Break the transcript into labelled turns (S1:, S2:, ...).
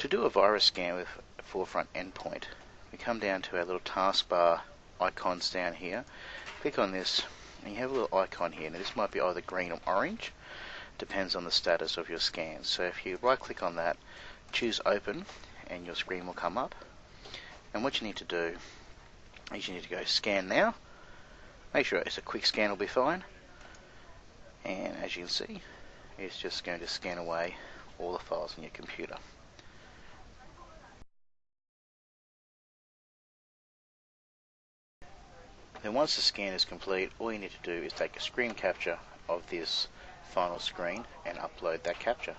S1: To do a virus scan with a forefront endpoint, we come down to our little taskbar icons down here, click on this, and you have a little icon here. Now this might be either green or orange, depends on the status of your scan. So if you right click on that, choose open, and your screen will come up. And what you need to do is you need to go scan now. Make sure it's a quick scan will be fine. And as you can see, it's just going to scan away all the files on your computer. Then once the scan is complete, all you need to do is take a screen capture of this final screen and upload that capture.